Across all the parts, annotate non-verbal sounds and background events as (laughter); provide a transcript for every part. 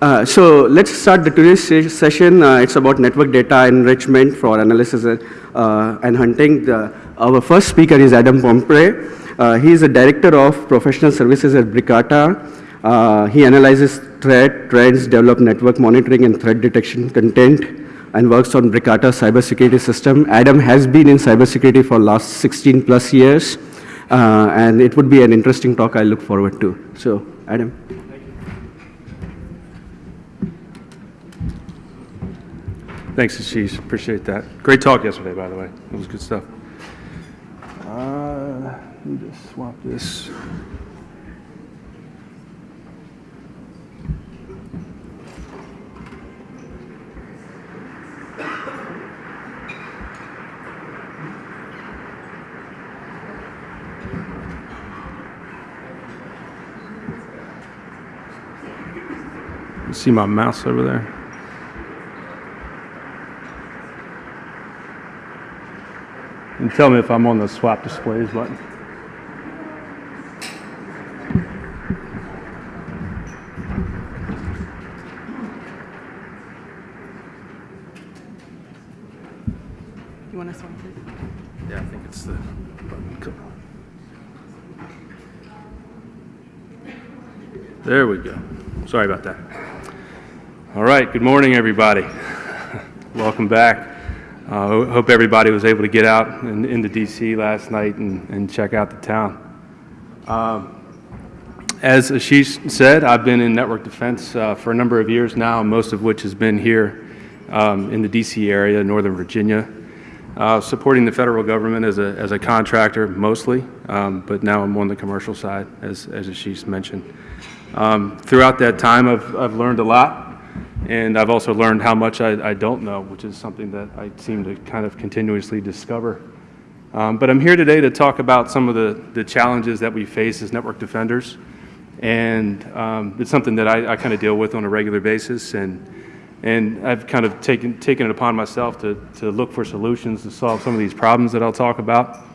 Uh, so let's start the today's session. Uh, it's about network data enrichment for analysis uh, and hunting. The, our first speaker is Adam Pomeroy. Uh, he is a director of professional services at Bricata. Uh, he analyzes threat, trends, develop network monitoring and threat detection content, and works on Bricata cybersecurity system. Adam has been in cybersecurity for last 16 plus years, uh, and it would be an interesting talk I look forward to. So, Adam. Thanks, Ashish. Appreciate that. Great talk yesterday, by the way. It was good stuff. Uh, let me just swap this. See my mouse over there? And tell me if I'm on the swap displays button. You want to swap it? Yeah, I think it's the button. Come on. There we go. Sorry about that. All right, good morning, everybody. (laughs) Welcome back. Uh, hope everybody was able to get out in, into DC last night and, and check out the town. Um, as Ashish said, I've been in network defense uh, for a number of years now, most of which has been here um, in the DC area, Northern Virginia, uh, supporting the federal government as a, as a contractor mostly, um, but now I'm on the commercial side, as, as Ashish mentioned. Um, throughout that time, I've, I've learned a lot. And I've also learned how much I, I, don't know, which is something that I seem to kind of continuously discover. Um, but I'm here today to talk about some of the, the challenges that we face as network defenders. And um, it's something that I, I kind of deal with on a regular basis. And, and I've kind of taken, taken it upon myself to, to look for solutions to solve some of these problems that I'll talk about.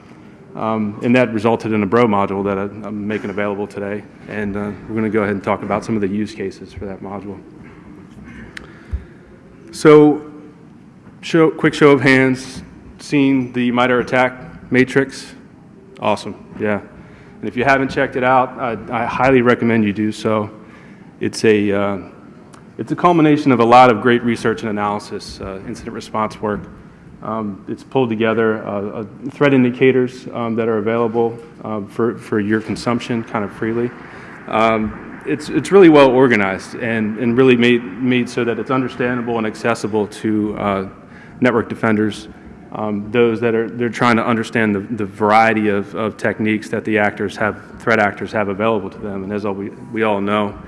Um, and that resulted in a Bro module that I, am making available today. And uh, we're going to go ahead and talk about some of the use cases for that module. So, show, quick show of hands, seen the MITRE ATT&CK matrix? Awesome, yeah. And if you haven't checked it out, I, I highly recommend you do so. It's a, uh, it's a culmination of a lot of great research and analysis, uh, incident response work. Um, it's pulled together uh, uh threat indicators um, that are available um, for, for your consumption kind of freely. Um, it's, it's really well organized and, and really made, made so that it's understandable and accessible to uh, network defenders, um, those that are they're trying to understand the, the variety of, of techniques that the actors have, threat actors have available to them. And as all we, we all know,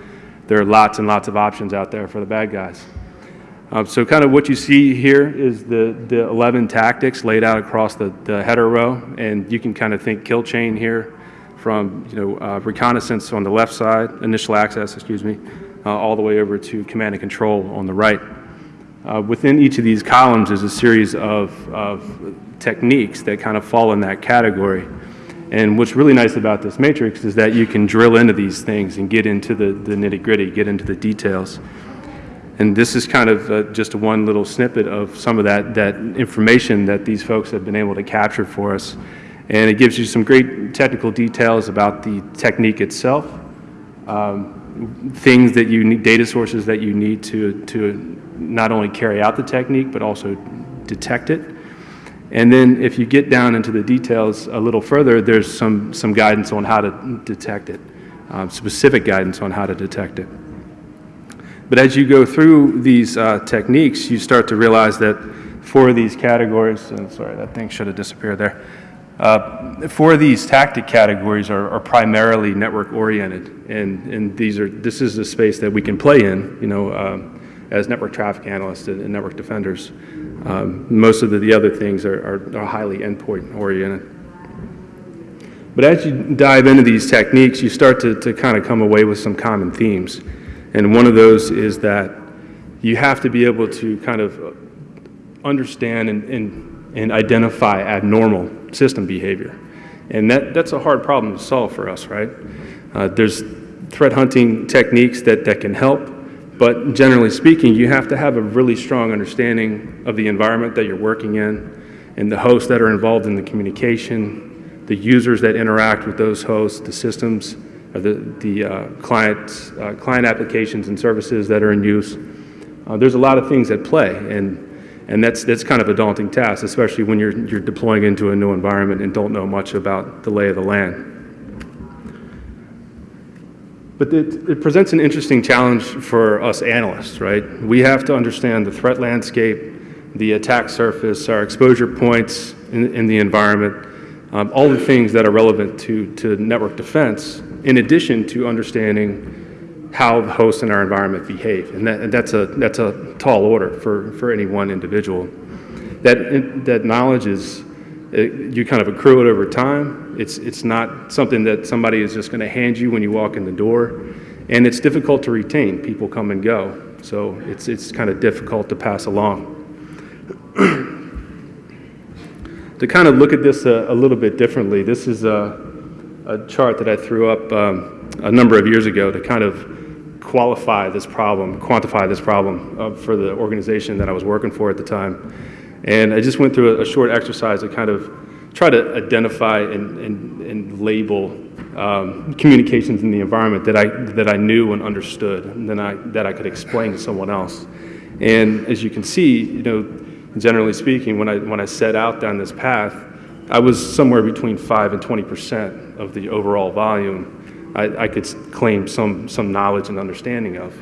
there are lots and lots of options out there for the bad guys. Um, so kind of what you see here is the, the 11 tactics laid out across the, the header row, and you can kind of think kill chain here from you know, uh, reconnaissance on the left side, initial access, excuse me, uh, all the way over to command and control on the right. Uh, within each of these columns is a series of, of techniques that kind of fall in that category. And what's really nice about this matrix is that you can drill into these things and get into the, the nitty gritty, get into the details. And this is kind of uh, just one little snippet of some of that, that information that these folks have been able to capture for us and it gives you some great technical details about the technique itself, um, things that you need, data sources that you need to, to not only carry out the technique, but also detect it. And then if you get down into the details a little further, there's some, some guidance on how to detect it, um, specific guidance on how to detect it. But as you go through these uh, techniques, you start to realize that for these categories, and sorry, that thing should have disappeared there. Uh, four of these tactic categories are, are, primarily network oriented, and, and these are this is the space that we can play in, you know, um, as network traffic analysts and, and network defenders. Um, most of the, the, other things are, are, are highly endpoint oriented. But as you dive into these techniques, you start to, to kind of come away with some common themes. And one of those is that you have to be able to kind of understand and, and, and identify abnormal system behavior. And that, that's a hard problem to solve for us, right? Uh, there's threat hunting techniques that, that can help, But generally speaking, you have to have a really strong understanding of the environment that you're working in and the hosts that are involved in the communication, the users that interact with those hosts, the systems, or the, the uh, clients, uh, client applications and services that are in use. Uh, there's a lot of things at play, and, and that's, that's kind of a daunting task, especially when you're, you're deploying into a new environment and don't know much about the lay of the land. But it, it, presents an interesting challenge for us analysts, right? We have to understand the threat landscape, the attack surface, our exposure points in, in the environment, um, all the things that are relevant to, to network defense, in addition to understanding how the hosts in our environment behave. And, that, and that's, a, that's a tall order for, for any one individual. That, that knowledge is, it, you kind of accrue it over time. It's, it's not something that somebody is just going to hand you when you walk in the door. And it's difficult to retain. People come and go. So it's, it's kind of difficult to pass along. to kind of look at this a, a, little bit differently, this is a, a chart that I threw up um, a number of years ago to kind of qualify this problem, quantify this problem uh, for the organization that I was working for at the time. And I just went through a, a short exercise to kind of try to identify and, and, and label um, communications in the environment that I, that I knew and understood and then I, that I could explain to someone else. And as you can see, you know, generally speaking, when I, when I set out down this path, I was somewhere between 5 and 20% of the overall volume I, I could claim some, some knowledge and understanding of.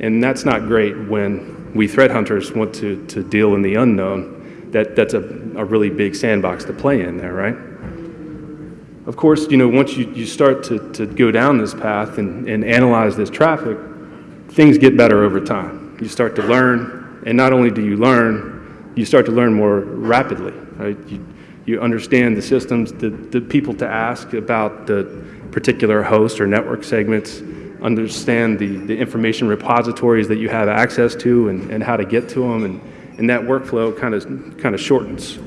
And that's not great when we threat hunters want to, to deal in the unknown. That, that's a, a really big sandbox to play in there, right? Of course, you know, once you, you start to, to go down this path and, and analyze this traffic, things get better over time. You start to learn, and not only do you learn, you start to learn more rapidly. Right? You, you understand the systems, the, the people to ask about the particular host or network segments, understand the, the information repositories that you have access to and, and how to get to them, and, and that workflow kind of, kind of shortens.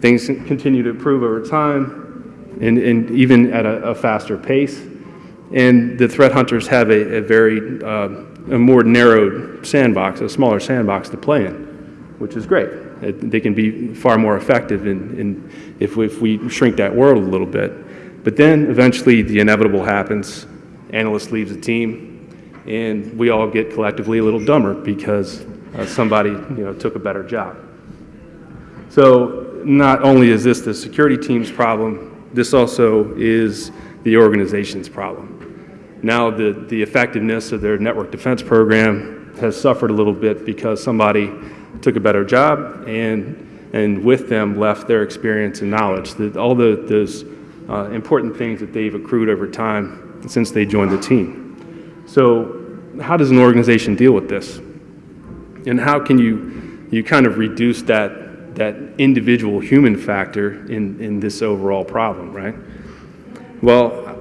Things continue to improve over time, and, and even at a, a faster pace. And the threat hunters have a, a very uh, a more narrowed sandbox, a smaller sandbox to play in which is great. It, they can be far more effective in, in if, we, if we shrink that world a little bit. But then eventually the inevitable happens. Analyst leaves the team, and we all get collectively a little dumber because uh, somebody you know, took a better job. So not only is this the security team's problem, this also is the organization's problem. Now the, the effectiveness of their network defense program has suffered a little bit because somebody took a better job, and, and with them left their experience and knowledge, that all the, those uh, important things that they've accrued over time since they joined the team. So how does an organization deal with this? And how can you, you kind of reduce that, that individual human factor in, in this overall problem, right? Well,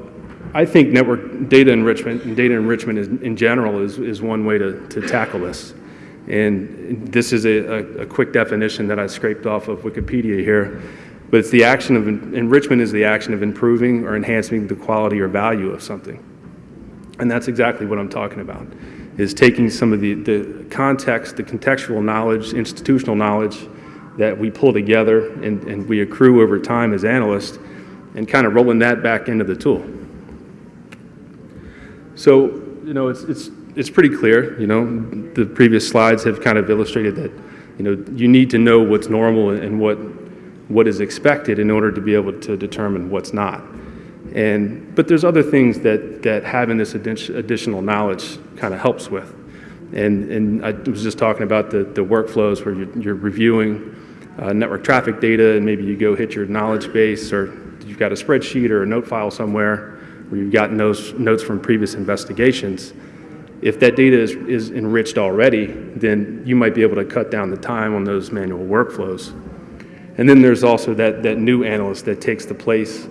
I think network data enrichment and data enrichment is, in general is, is one way to, to tackle this. And this is a, a, a, quick definition that I scraped off of Wikipedia here. But it's the action of, enrichment is the action of improving or enhancing the quality or value of something. And that's exactly what I'm talking about, is taking some of the, the context, the contextual knowledge, institutional knowledge that we pull together and, and we accrue over time as analysts and kind of rolling that back into the tool. So, you know, it's, it's it's pretty clear, you know, the previous slides have kind of illustrated that, you know, you need to know what's normal and what, what is expected in order to be able to determine what's not. And, but there's other things that, that having this additional knowledge kind of helps with. And, and I was just talking about the, the workflows where you're, you're reviewing uh, network traffic data and maybe you go hit your knowledge base or you've got a spreadsheet or a note file somewhere where you've gotten those notes from previous investigations if that data is, is enriched already, then you might be able to cut down the time on those manual workflows. And then there's also that, that new analyst that takes the place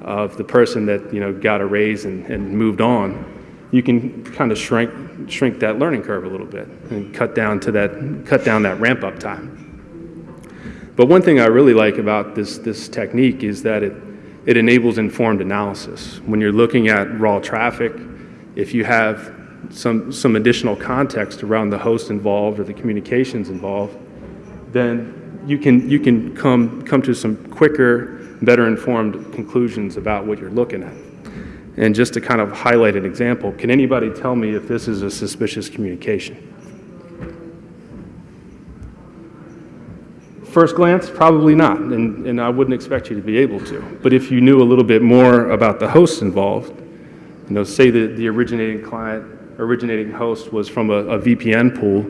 of the person that you know got a raise and, and moved on. You can kind of shrink shrink that learning curve a little bit and cut down to that cut down that ramp up time. But one thing I really like about this this technique is that it it enables informed analysis. When you're looking at raw traffic, if you have some, some additional context around the host involved or the communications involved, then you can, you can come, come to some quicker, better informed conclusions about what you're looking at. And just to kind of highlight an example, can anybody tell me if this is a suspicious communication? First glance, probably not, and, and I wouldn't expect you to be able to. But if you knew a little bit more about the hosts involved, you know, say that the originating client, originating host was from a, a VPN pool,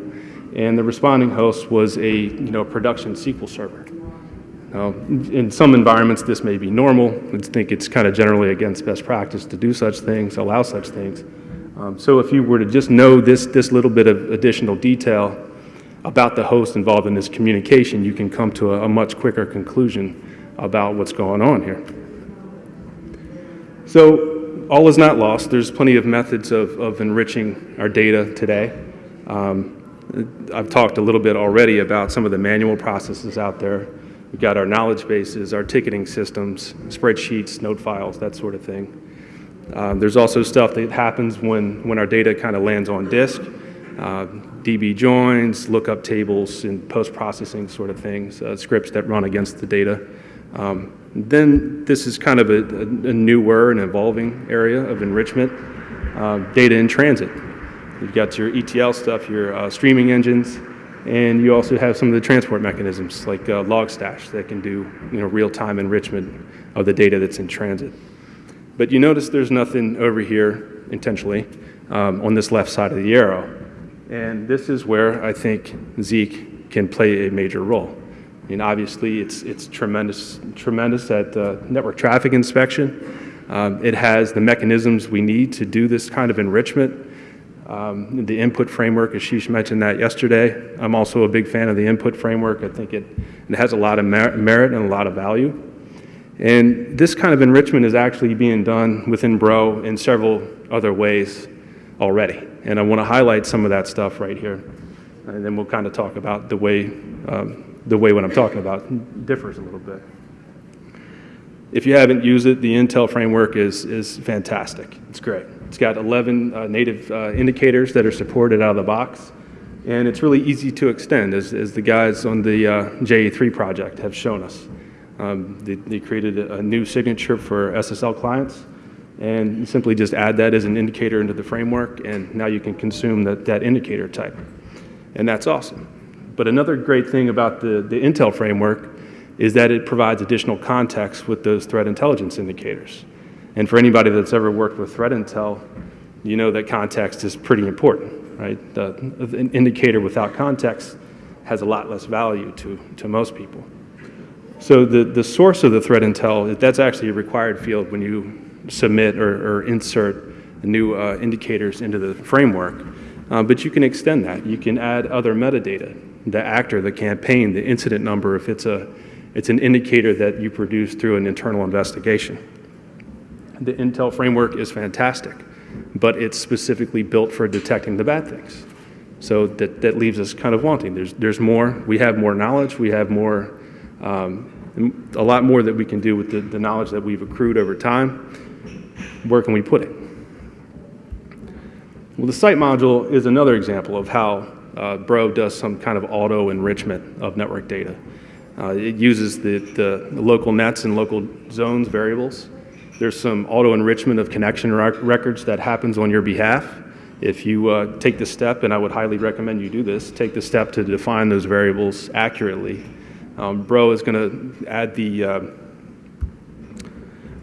and the responding host was a, you know, production SQL server. Now, in some environments, this may be normal. I think it's kind of generally against best practice to do such things, allow such things. Um, so if you were to just know this, this little bit of additional detail about the host involved in this communication, you can come to a, a much quicker conclusion about what's going on here. So all is not lost. There's plenty of methods of, of enriching our data today. Um, I've talked a little bit already about some of the manual processes out there. We've got our knowledge bases, our ticketing systems, spreadsheets, note files, that sort of thing. Um, there's also stuff that happens when, when our data kind of lands on disk. Uh, DB joins, lookup tables, and post-processing sort of things, uh, scripts that run against the data. Um, then this is kind of a, a, a, newer and evolving area of enrichment, uh, data in transit. You've got your ETL stuff, your uh, streaming engines, and you also have some of the transport mechanisms like uh, Logstash that can do you know, real-time enrichment of the data that's in transit. But you notice there's nothing over here intentionally um, on this left side of the arrow. And this is where I think Zeek can play a major role. I mean, obviously, it's, it's tremendous, tremendous at uh, network traffic inspection. Um, it has the mechanisms we need to do this kind of enrichment. Um, the input framework, Ashish mentioned that yesterday. I'm also a big fan of the input framework. I think it, it has a lot of mer merit and a lot of value. And this kind of enrichment is actually being done within Bro in several other ways already. And I want to highlight some of that stuff right here. And then we'll kind of talk about the way, um, the way what I'm talking about differs a little bit. If you haven't used it, the Intel framework is, is fantastic. It's great. It's got 11 uh, native uh, indicators that are supported out of the box. And it's really easy to extend, as, as the guys on the uh, JA3 project have shown us. Um, they, they, created a, a new signature for SSL clients and you simply just add that as an indicator into the framework, and now you can consume that, that indicator type. And that's awesome. But another great thing about the, the Intel framework is that it provides additional context with those threat intelligence indicators. And for anybody that's ever worked with threat intel, you know that context is pretty important, right? The, an indicator without context has a lot less value to, to most people. So the, the source of the threat intel, that's actually a required field when you submit or, or insert new uh, indicators into the framework. Uh, but you can extend that. You can add other metadata, the actor, the campaign, the incident number, if it's, a, it's an indicator that you produce through an internal investigation. The Intel framework is fantastic, but it's specifically built for detecting the bad things. So that, that leaves us kind of wanting. There's, there's more, we have more knowledge, we have more, um, a lot more that we can do with the, the knowledge that we've accrued over time where can we put it? Well, the site module is another example of how uh, Bro does some kind of auto enrichment of network data. Uh, it uses the, the, the, local nets and local zones variables. There's some auto enrichment of connection rec records that happens on your behalf. If you uh, take the step, and I would highly recommend you do this, take the step to define those variables accurately. Um, Bro is going to add the uh,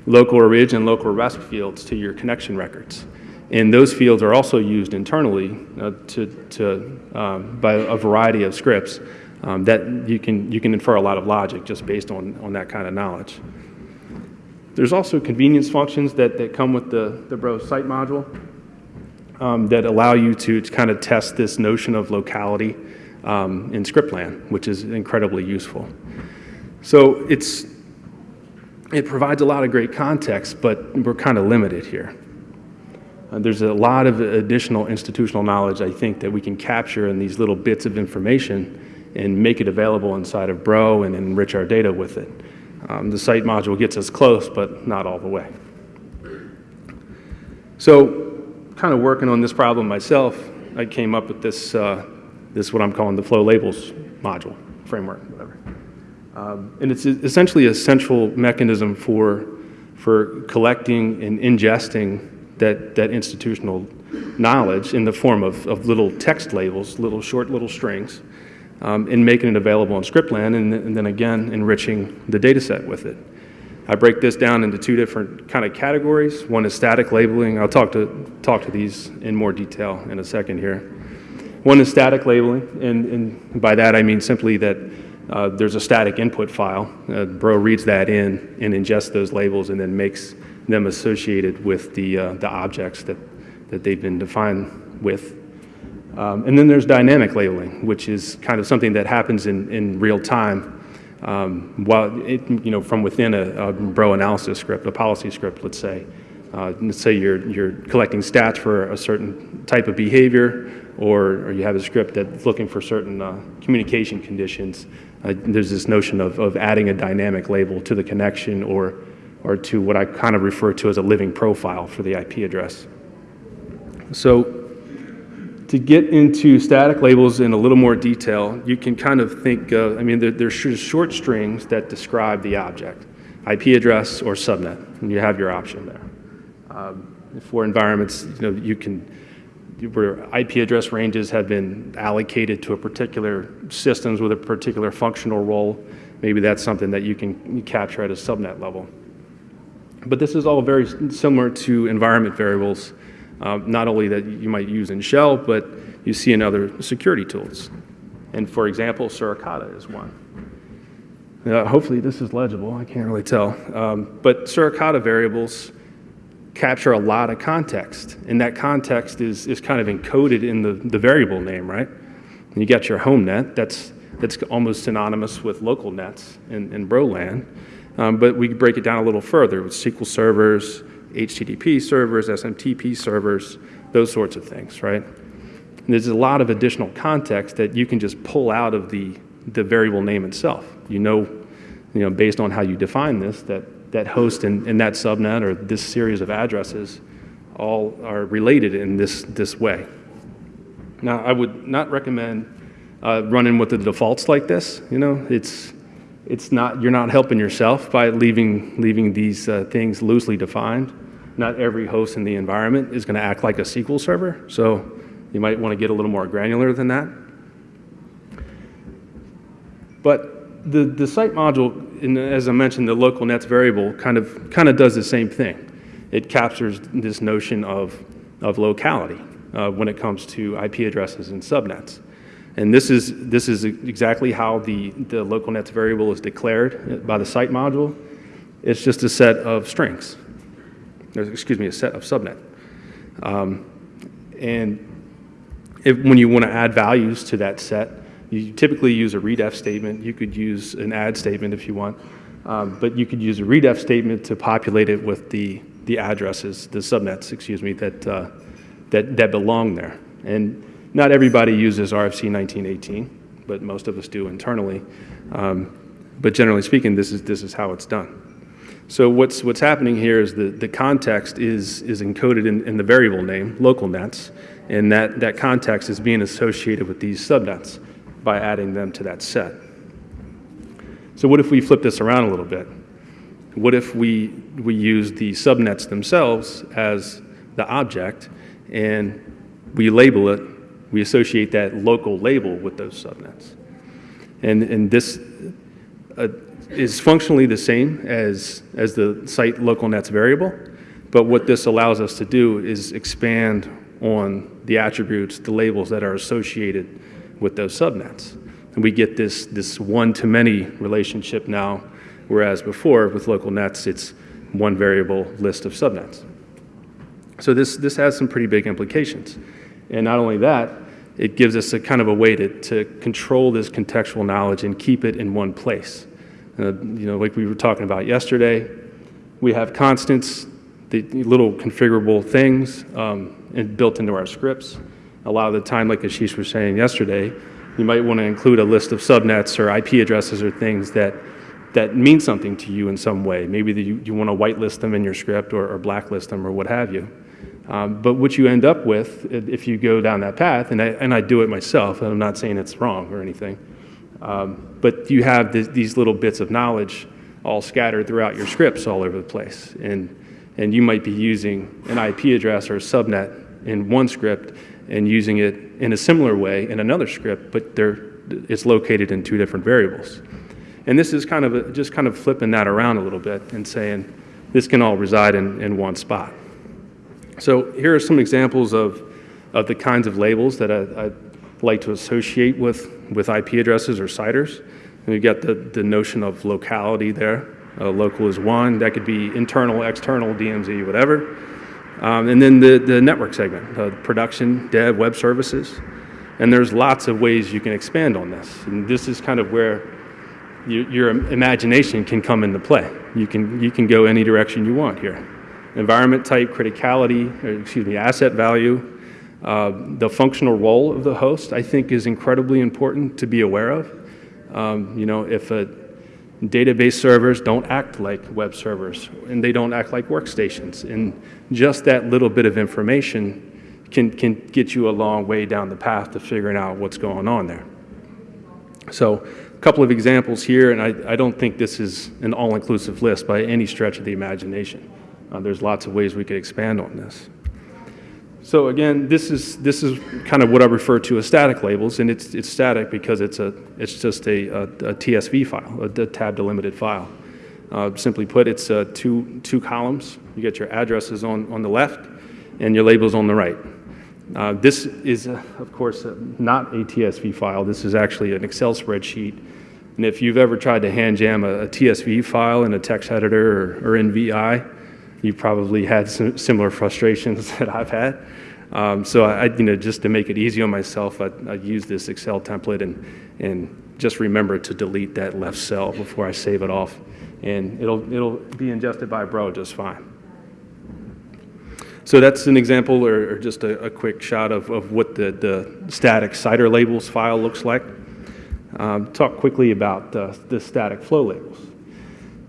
local orig and local resp fields to your connection records. And those fields are also used internally uh, to, to, um, by a variety of scripts um, that you can, you can infer a lot of logic just based on, on that kind of knowledge. There's also convenience functions that, that come with the, the Bro site module um, that allow you to, to kind of test this notion of locality um, in scriptland, which is incredibly useful. So it's, it provides a lot of great context, but we're kind of limited here. Uh, there's a lot of additional institutional knowledge, I think, that we can capture in these little bits of information and make it available inside of Bro and enrich our data with it. Um, the site module gets us close, but not all the way. So kind of working on this problem myself, I came up with this, uh, this what I'm calling the flow labels module, framework, whatever. Um, and it's essentially a central mechanism for, for collecting and ingesting that, that institutional knowledge in the form of, of little text labels, little short little strings, um, making it available in Scriptland, and, and then again enriching the data set with it. I break this down into two different kind of categories. One is static labeling. I'll talk to, talk to these in more detail in a second here. One is static labeling, and, and by that I mean simply that uh, there's a static input file. Uh, Bro reads that in and ingests those labels and then makes them associated with the, uh, the objects that, that they've been defined with. Um, and then there's dynamic labeling, which is kind of something that happens in, in real time um, while it, you know, from within a, a Bro analysis script, a policy script, let's say. Uh, let's say you're, you're collecting stats for a certain type of behavior, or, or you have a script that's looking for certain uh, communication conditions. Uh, there's this notion of, of adding a dynamic label to the connection or, or to what I kind of refer to as a living profile for the IP address. So to get into static labels in a little more detail, you can kind of think, uh, I mean, they're, they're short strings that describe the object, IP address or subnet, and you have your option there. Um, for environments, you know, you can, where IP address ranges have been allocated to a particular systems with a particular functional role, maybe that's something that you can capture at a subnet level. But this is all very similar to environment variables uh, not only that you might use in Shell, but you see in other security tools. And for example, Suricata is one. Uh, hopefully this is legible, I can't really tell. Um, but Suricata variables capture a lot of context, and that context is, is kind of encoded in the, the variable name, right? And you got your home net, that's, that's almost synonymous with local nets in, in Broland. Um, but we break it down a little further with SQL servers, HTTP servers, SMTP servers, those sorts of things, right? And there's a lot of additional context that you can just pull out of the, the variable name itself. You know, you know, based on how you define this, that, that host and, and that subnet or this series of addresses all are related in this, this way. Now, I would not recommend uh, running with the defaults like this. You know, it's, it's not, you're not helping yourself by leaving, leaving these uh, things loosely defined. Not every host in the environment is going to act like a SQL server, so you might want to get a little more granular than that. But the, the site module, in, as I mentioned, the local nets variable kind of, kind of does the same thing. It captures this notion of, of locality uh, when it comes to IP addresses and subnets. And this is, this is exactly how the, the local nets variable is declared by the site module. It's just a set of strings, excuse me, a set of subnet. Um, and if, when you want to add values to that set, you typically use a redef statement. You could use an add statement if you want, um, but you could use a redef statement to populate it with the, the addresses, the subnets, excuse me, that, uh, that, that belong there. And not everybody uses RFC 1918, but most of us do internally. Um, but generally speaking, this is, this is how it's done. So what's, what's happening here is the, the context is, is encoded in, in the variable name, local nets, and that, that context is being associated with these subnets by adding them to that set. So what if we flip this around a little bit? What if we, we use the subnets themselves as the object and we label it we associate that local label with those subnets. And, and this uh, is functionally the same as, as the site local nets variable, but what this allows us to do is expand on the attributes, the labels that are associated with those subnets. And we get this, this one-to-many relationship now, whereas before with local nets, it's one variable list of subnets. So this, this has some pretty big implications. And not only that, it gives us a kind of a way to, to control this contextual knowledge and keep it in one place. Uh, you know, like we were talking about yesterday, we have constants, the little configurable things um, and built into our scripts. A lot of the time, like Ashish was saying yesterday, you might want to include a list of subnets or IP addresses or things that, that mean something to you in some way. Maybe you, you want to whitelist them in your script or, or blacklist them or what have you. Um, but what you end up with, if you go down that path, and I, and I do it myself, and I'm not saying it's wrong or anything, um, but you have th- these little bits of knowledge all scattered throughout your scripts all over the place. And, and you might be using an IP address or a subnet in one script and using it in a similar way in another script, but it's located in two different variables. And this is kind of a, just kind of flipping that around a little bit and saying this can all reside in, in one spot. So here are some examples of, of the kinds of labels that I, I like to associate with, with IP addresses or CIDRs. And you've got the, the notion of locality there. Uh, local is one. That could be internal, external, DMZ, whatever. Um, and then the, the network segment, uh, production, dev, web services. And there's lots of ways you can expand on this. And this is kind of where your, your imagination can come into play. You can, you can go any direction you want here. Environment type, criticality, or excuse me, asset value, uh, the functional role of the host, I think is incredibly important to be aware of. Um, you know, if a database servers don't act like web servers and they don't act like workstations, and just that little bit of information can, can get you a long way down the path to figuring out what's going on there. So a couple of examples here, and I, I don't think this is an all-inclusive list by any stretch of the imagination. Uh, there's lots of ways we could expand on this. So again, this is, this is kind of what I refer to as static labels, and it's, it's static because it's, a, it's just a, a, a TSV file, a, a tab delimited file. Uh, simply put, it's uh, two, two columns. You get your addresses on, on the left and your labels on the right. Uh, this is, uh, of course, uh, not a TSV file. This is actually an Excel spreadsheet. And if you've ever tried to hand jam a, a TSV file in a text editor or, or in VI, you've probably had some similar frustrations (laughs) that I've had. Um, so I, you know, just to make it easy on myself, I, I use this Excel template and, and just remember to delete that left cell before I save it off. And it'll, it'll be ingested by Bro just fine. So that's an example or, or just a, a, quick shot of, of what the, the static CIDR labels file looks like. Um, talk quickly about uh, the static flow labels.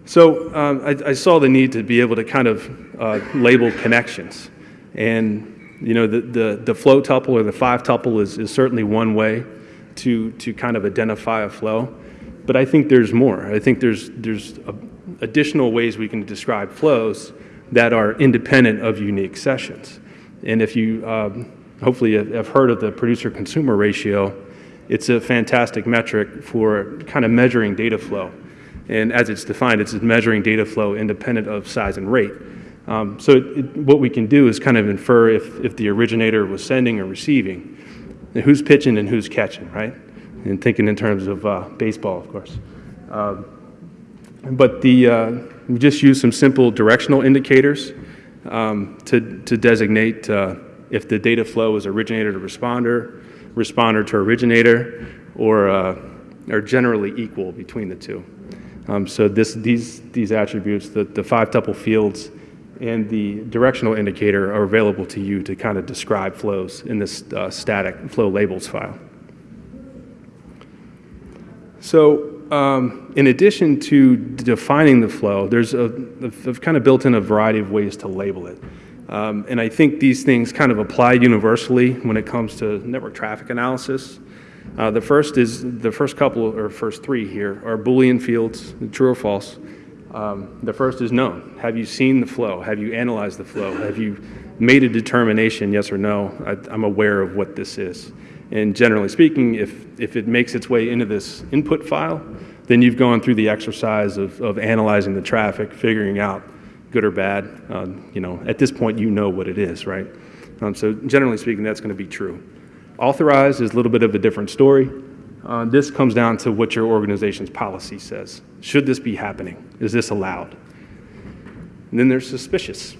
So um, I, I, saw the need to be able to kind of uh, label connections. And you know, the, the, the flow tuple or the five tuple is, is certainly one way to, to kind of identify a flow. But I think there's more. I think there's, there's a, additional ways we can describe flows that are independent of unique sessions. And if you um, hopefully have heard of the producer consumer ratio, it's a fantastic metric for kind of measuring data flow. And as it's defined, it's measuring data flow independent of size and rate. Um, so it, it, what we can do is kind of infer if, if the originator was sending or receiving, who's pitching and who's catching, right? And thinking in terms of uh, baseball, of course. Um, but the, uh, we just use some simple directional indicators um, to, to designate uh, if the data flow is originator to responder, responder to originator, or uh, are generally equal between the two. Um, so this, these, these attributes, the, the five tuple fields and the directional indicator are available to you to kind of describe flows in this uh, static flow labels file. So um, in addition to defining the flow, there's a, kind of built in a variety of ways to label it. Um, and I think these things kind of apply universally when it comes to network traffic analysis. Uh, the first is, the first couple, or first three here, are Boolean fields, true or false. Um, the first is known. Have you seen the flow? Have you analyzed the flow? Have you made a determination, yes or no? I, I'm aware of what this is. And generally speaking, if, if it makes its way into this input file, then you've gone through the exercise of, of analyzing the traffic, figuring out good or bad. Uh, you know, at this point, you know what it is, right? Um, so generally speaking, that's going to be true. Authorized is a little bit of a different story. Uh, this comes down to what your organization's policy says. Should this be happening? Is this allowed? And then there's suspicious.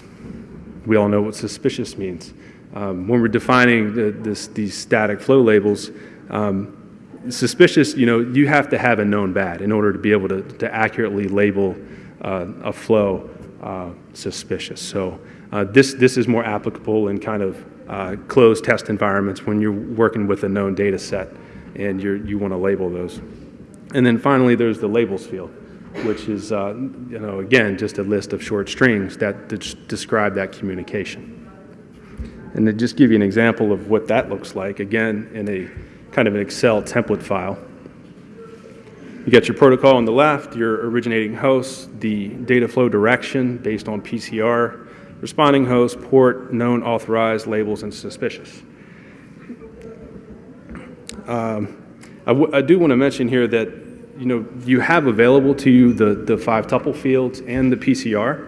We all know what suspicious means. Um, when we're defining the, this, these static flow labels, um, suspicious, you know, you have to have a known bad in order to be able to, to accurately label uh, a flow uh, suspicious. So uh, this, this is more applicable in kind of uh, closed test environments when you're working with a known data set and you you want to label those. And then finally, there's the labels field, which is, uh, you know, again, just a list of short strings that describe that communication. And to just give you an example of what that looks like, again, in a kind of an Excel template file. You got your protocol on the left, your originating host, the data flow direction based on PCR, responding host, port, known, authorized, labels, and suspicious. Um, I, I do want to mention here that, you know, you have available to you the, the five tuple fields and the PCR,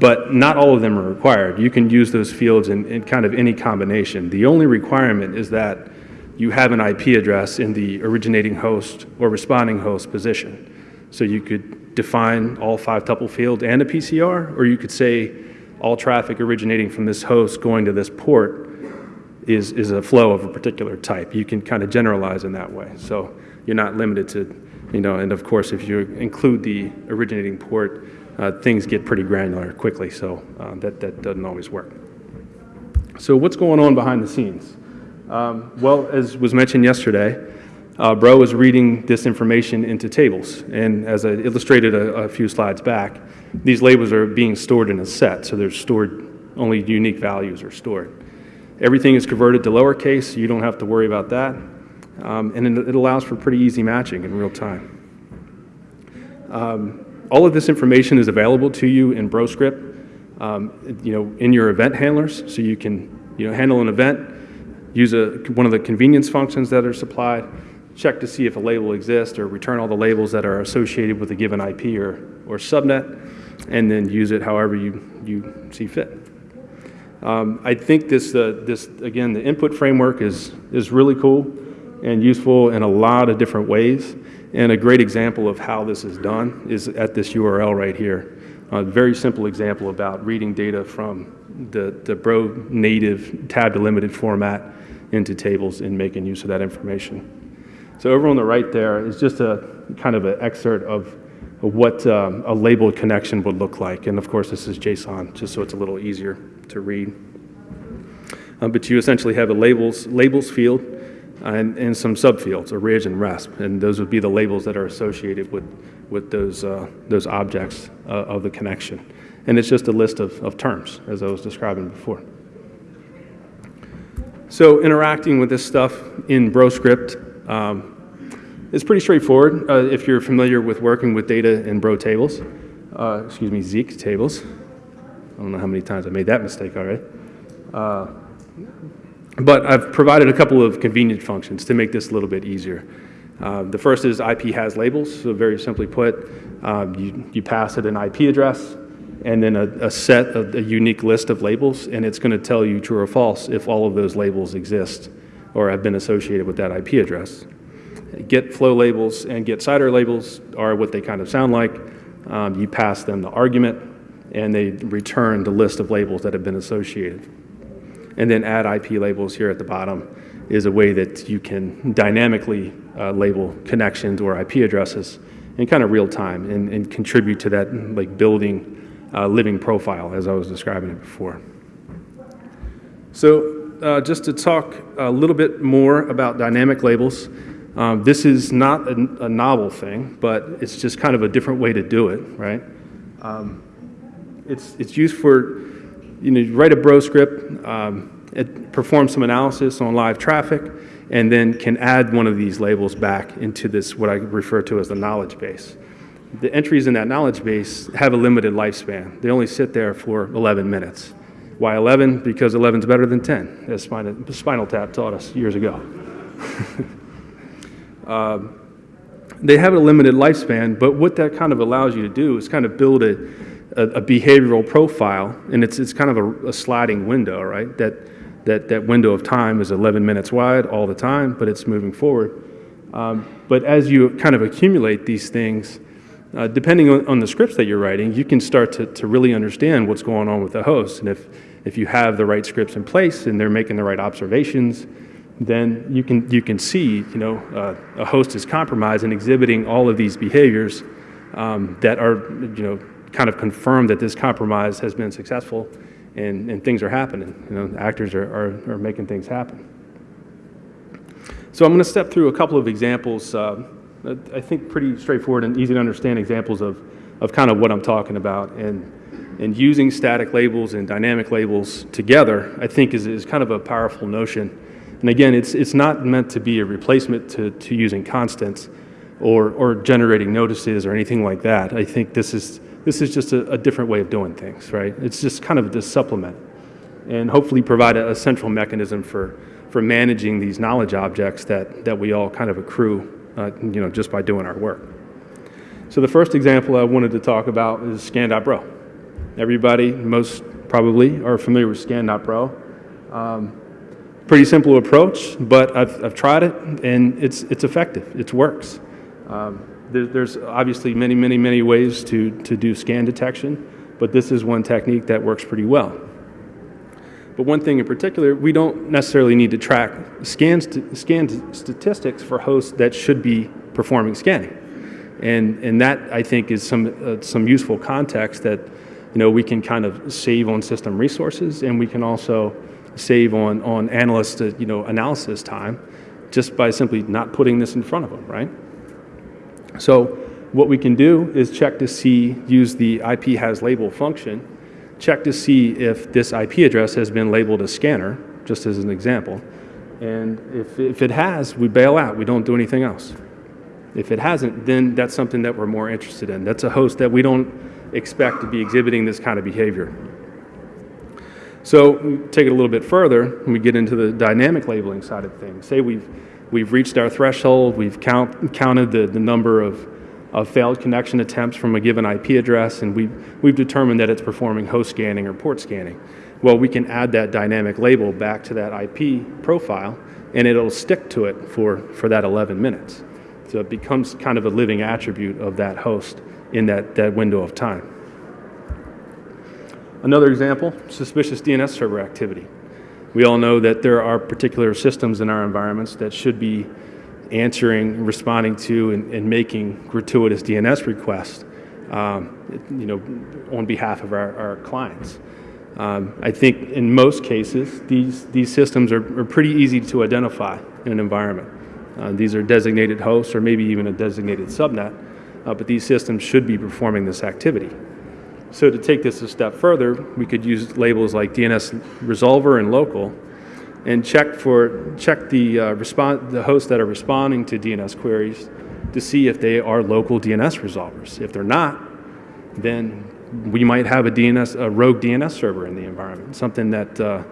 but not all of them are required. You can use those fields in, in kind of any combination. The only requirement is that you have an IP address in the originating host or responding host position. So you could define all five tuple fields and a PCR, or you could say all traffic originating from this host going to this port is, is a flow of a particular type. You can kind of generalize in that way. So you're not limited to, you know, and of course, if you include the originating port, uh, things get pretty granular quickly, so uh, that, that doesn't always work. So what's going on behind the scenes? Um, well, as was mentioned yesterday, uh, Bro is reading this information into tables. And as I illustrated a, a, few slides back, these labels are being stored in a set, so they're stored, only unique values are stored. Everything is converted to lowercase, so you don't have to worry about that. Um, and it, it, allows for pretty easy matching in real time. Um, all of this information is available to you in BroScript, um, you know, in your event handlers, so you can, you know, handle an event, use a, one of the convenience functions that are supplied, check to see if a label exists, or return all the labels that are associated with a given IP or, or subnet, and then use it however you, you see fit. Um, I think this, uh, this, again, the input framework is, is really cool and useful in a lot of different ways. And a great example of how this is done is at this URL right here. A very simple example about reading data from the, the Bro native tab delimited format into tables and making use of that information. So over on the right there is just a kind of an excerpt of, what um, a labeled connection would look like. And of course, this is JSON, just so it's a little easier to read. Um, but you essentially have a labels, labels field and, and some subfields, orig and RESP, and those would be the labels that are associated with, with those, uh, those objects uh, of the connection. And it's just a list of, of terms, as I was describing before. So interacting with this stuff in BroScript um, is pretty straightforward uh, if you're familiar with working with data in Bro tables, uh, excuse me, Zeek tables. I don't know how many times I made that mistake already. Uh, but I've provided a couple of convenient functions to make this a little bit easier. Uh, the first is IP has labels, so very simply put, um, you, you pass it an IP address and then a, a set of a unique list of labels, and it's going to tell you true or false if all of those labels exist or have been associated with that IP address. Get flow labels and get CIDR labels are what they kind of sound like. Um, you pass them the argument, and they return the list of labels that have been associated. And then add IP labels here at the bottom is a way that you can dynamically uh, label connections or IP addresses in kind of real time and, and contribute to that like building uh, living profile as I was describing it before. So uh, just to talk a little bit more about dynamic labels, um, this is not a, a, novel thing, but it's just kind of a different way to do it, right? Um, it's, it's used for you know, you write a bro script, um, it performs some analysis on live traffic, and then can add one of these labels back into this, what I refer to as the knowledge base. The entries in that knowledge base have a limited lifespan. They only sit there for 11 minutes. Why 11? Because 11 is better than 10, as Spinal, Spinal Tap taught us years ago. (laughs) um, they have a limited lifespan, but what that kind of allows you to do is kind of build a, a, a behavioral profile, and it's, it's kind of a, a, sliding window, right? That, that, that window of time is 11 minutes wide all the time, but it's moving forward. Um, but as you kind of accumulate these things, uh, depending on, on, the scripts that you're writing, you can start to, to really understand what's going on with the host. And if, if you have the right scripts in place and they're making the right observations, then you can, you can see, you know, uh, a host is compromised and exhibiting all of these behaviors um, that are, you know, kind of confirm that this compromise has been successful and, and things are happening. You know, actors are, are, are making things happen. So I'm going to step through a couple of examples, uh, I think pretty straightforward and easy to understand examples of, of kind of what I'm talking about. And And using static labels and dynamic labels together, I think, is, is kind of a powerful notion. And again, it's, it's not meant to be a replacement to, to using constants or, or generating notices or anything like that. I think this is, this is just a, a different way of doing things, right? It's just kind of this supplement and hopefully provide a, a central mechanism for, for managing these knowledge objects that, that we all kind of accrue, uh, you know, just by doing our work. So the first example I wanted to talk about is Scan.Bro. Everybody, most probably, are familiar with Scan.Bro. Um, pretty simple approach, but I've, I've tried it and it's, it's effective. It works. Um, there, there's obviously many, many, many ways to, to do scan detection, but this is one technique that works pretty well. But one thing in particular, we don't necessarily need to track scan, st scan statistics for hosts that should be performing scanning. And, and that, I think, is some, uh, some useful context that you know, we can kind of save on system resources and we can also save on, on analyst uh, you know, analysis time just by simply not putting this in front of them, right? So what we can do is check to see, use the IP has label function check to see if this IP address has been labeled as scanner, just as an example. And if, if it has, we bail out. We don't do anything else. If it hasn't, then that's something that we're more interested in. That's a host that we don't expect to be exhibiting this kind of behavior. So take it a little bit further, and we get into the dynamic labeling side of things. Say we've, we've reached our threshold, we've count, counted the, the number of of failed connection attempts from a given IP address, and we've, we've determined that it's performing host scanning or port scanning. Well, we can add that dynamic label back to that IP profile, and it'll stick to it for, for that 11 minutes. So it becomes kind of a living attribute of that host in that, that window of time. Another example, suspicious DNS server activity. We all know that there are particular systems in our environments that should be answering, responding to, and, and making gratuitous DNS requests, um, you know, on behalf of our, our clients. Um, I think in most cases, these, these systems are, are pretty easy to identify in an environment. Uh, these are designated hosts or maybe even a designated subnet, uh, but these systems should be performing this activity. So to take this a step further, we could use labels like DNS resolver and local and check for check the uh, respond the hosts that are responding to DNS queries to see if they are local DNS resolvers. If they're not, then we might have a DNS a rogue DNS server in the environment, something that uh,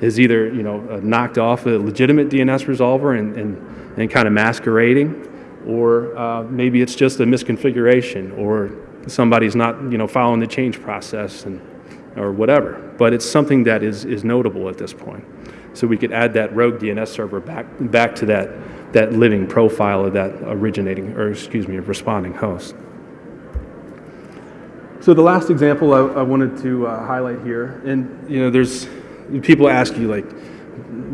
is either you know uh, knocked off a legitimate DNS resolver and and, and kind of masquerading, or uh, maybe it's just a misconfiguration, or somebody's not you know following the change process and or whatever. But it's something that is is notable at this point. So we could add that rogue DNS server back, back to that, that living profile of that originating, or excuse me, responding host. So the last example I, I wanted to uh, highlight here, and you know, there's people ask you like,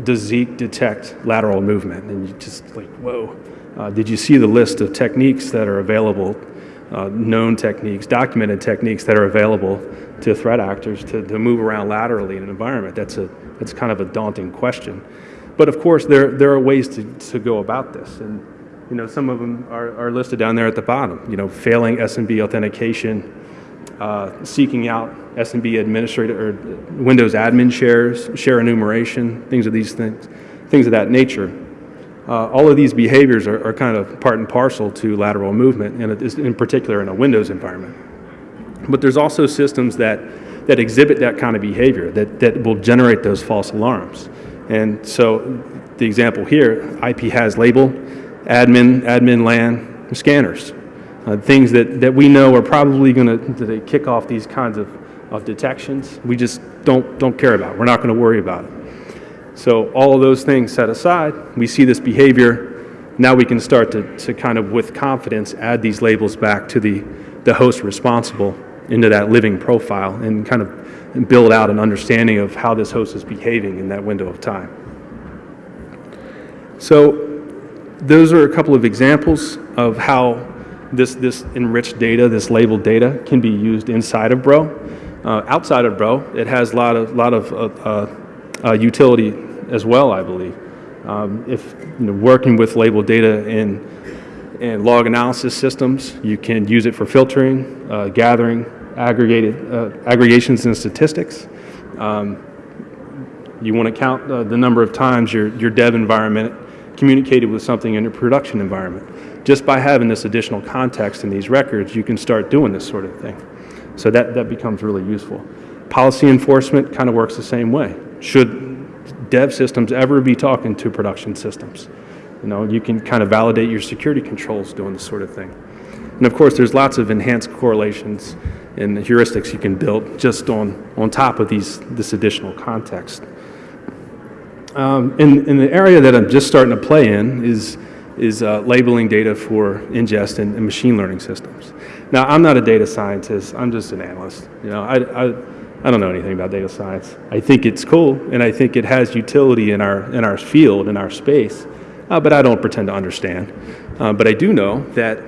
does Zeek detect lateral movement? And you just like, whoa. Uh, did you see the list of techniques that are available, uh, known techniques, documented techniques that are available to threat actors to, to move around laterally in an environment? That's a it's kind of a daunting question. But of course, there, there are ways to, to go about this. And you know, some of them are, are listed down there at the bottom. You know, failing SMB authentication, uh, seeking out SMB administrator or Windows admin shares, share enumeration, things of these things, things of that nature. Uh, all of these behaviors are, are, kind of part and parcel to lateral movement, and in particular in a Windows environment. But there's also systems that that exhibit that kind of behavior, that, that will generate those false alarms. And so the example here, IP has label, admin, admin LAN, scanners. Uh, things that, that we know are probably going to kick off these kinds of, of detections. We just don't, don't care about. We're not going to worry about it. So all of those things set aside, we see this behavior. Now we can start to, to kind of, with confidence, add these labels back to the, the host responsible into that living profile and kind of build out an understanding of how this host is behaving in that window of time. So those are a couple of examples of how this, this enriched data, this labeled data, can be used inside of Bro. Uh, outside of Bro, it has a lot of, lot of uh, uh, uh utility as well, I believe. Um, if you know, working with labeled data in, in log analysis systems, you can use it for filtering, uh, gathering, aggregated, uh, aggregations and statistics. Um, you want to count uh, the number of times your, your dev environment communicated with something in your production environment. Just by having this additional context in these records, you can start doing this sort of thing. So that, that becomes really useful. Policy enforcement kind of works the same way. Should dev systems ever be talking to production systems? You know, you can kind of validate your security controls doing this sort of thing. And of course, there's lots of enhanced correlations and heuristics you can build just on, on top of these, this additional context. Um, in, in the area that I'm just starting to play in is, is uh, labeling data for ingest and, and machine learning systems. Now, I'm not a data scientist, I'm just an analyst. You know, I, I, I don't know anything about data science. I think it's cool, and I think it has utility in our, in our field, in our space, uh, but I don't pretend to understand. Uh, but I do know that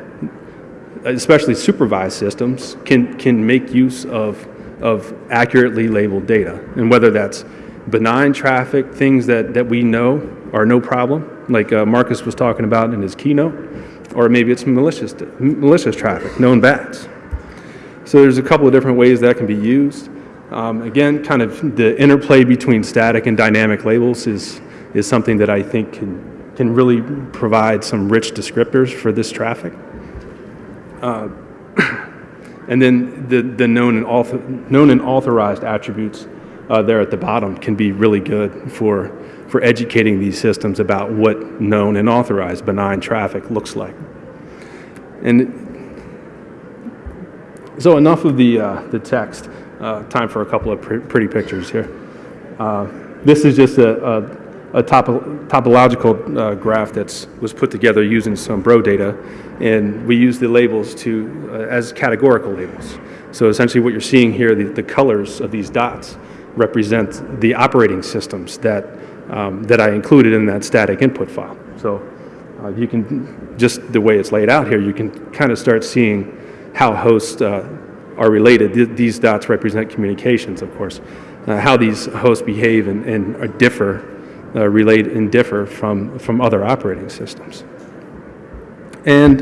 especially supervised systems, can, can make use of, of accurately labeled data. And whether that's benign traffic, things that, that we know are no problem, like uh, Marcus was talking about in his keynote, or maybe it's malicious, malicious traffic, known bats. So there's a couple of different ways that can be used. Um, again, kind of the interplay between static and dynamic labels is, is something that I think can, can really provide some rich descriptors for this traffic. Uh, (coughs) and then the, the known, and author, known and authorized attributes uh, there at the bottom can be really good for, for educating these systems about what known and authorized benign traffic looks like. And so enough of the, uh, the text. Uh, time for a couple of pr pretty pictures here. Uh, this is just a, a, topo topological uh, graph that was put together using some bro data, and we use the labels to uh, as categorical labels. So essentially, what you're seeing here, the, the colors of these dots represent the operating systems that um, that I included in that static input file. So uh, you can just the way it's laid out here, you can kind of start seeing how hosts uh, are related. Th these dots represent communications, of course. Uh, how these hosts behave and, and uh, differ, uh, relate and differ from, from other operating systems. And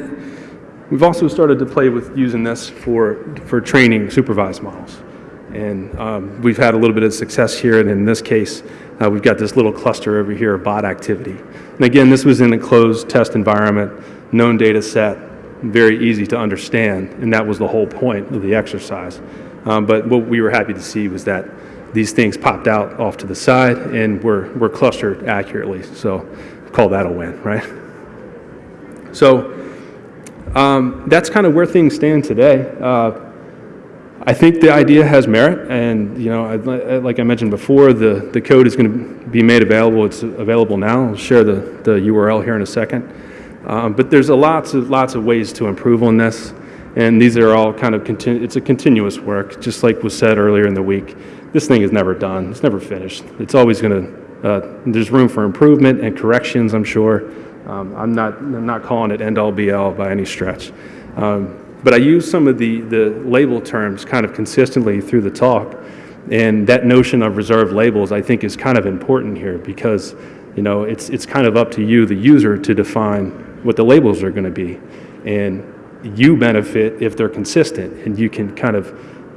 we've also started to play with using this for, for training supervised models. And um, we've had a little bit of success here, and in this case, uh, we've got this little cluster over here of bot activity. And again, this was in a closed test environment, known data set, very easy to understand, and that was the whole point of the exercise. Um, but what we were happy to see was that these things popped out off to the side and were, were clustered accurately. So call that a win, right? So um, that's kind of where things stand today. Uh, I think the idea has merit, and you know, I, like I mentioned before, the, the code is going to be made available. It's available now. I'll share the, the URL here in a second. Um, but there's a lots of lots of ways to improve on this, and these are all kind of it's a continuous work. Just like was said earlier in the week, this thing is never done. It's never finished. It's always going to. Uh, there's room for improvement and corrections. I'm sure. Um, I'm not I'm not calling it end all be all by any stretch. Um, but I use some of the, the label terms kind of consistently through the talk. And that notion of reserved labels, I think, is kind of important here because, you know, it's, it's kind of up to you, the user, to define what the labels are going to be. And you benefit if they're consistent and you can kind of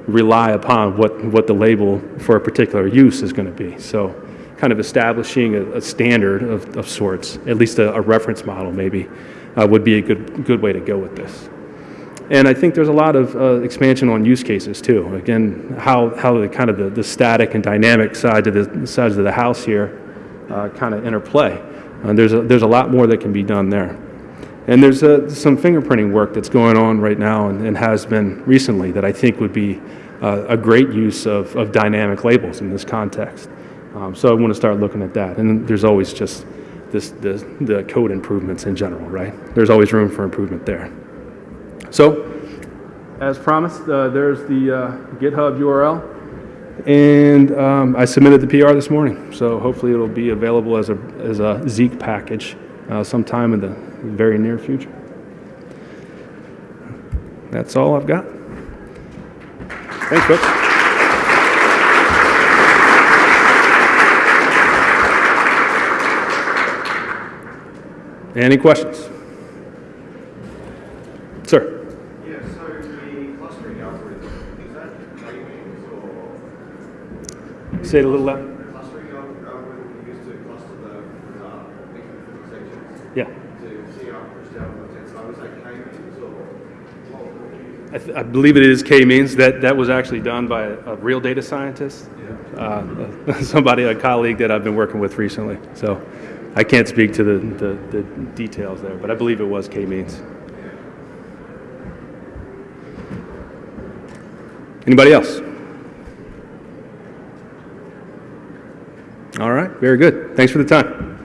rely upon what, what the label for a particular use is going to be. So kind of establishing a, a standard of, of sorts, at least a, a reference model maybe, uh, would be a good, good way to go with this. And I think there's a lot of uh, expansion on use cases too. Again, how, how the kind of the, the static and dynamic side of the sides of the house here uh, kind of interplay. And there's a, there's a lot more that can be done there. And there's some fingerprinting work that's going on right now and, and has been recently that I think would be uh, a great use of, of dynamic labels in this context. Um, so I want to start looking at that. And there's always just this, this, the code improvements in general, right? There's always room for improvement there. So, as promised, uh, there's the uh, GitHub URL. And um, I submitted the PR this morning, so hopefully it'll be available as a, as a Zeek package uh, sometime in the very near future. That's all I've got. Thanks, folks. Any questions? Sir? Yeah, so the clustering algorithm, is that naming or? Say it a little louder. I, th- I believe it is K-means. That, that was actually done by a, a real data scientist, uh, (laughs) somebody, a colleague that I've been working with recently. So I can't speak to the, the, the details there, but I believe it was K-means. Anybody else? All right, very good. Thanks for the time.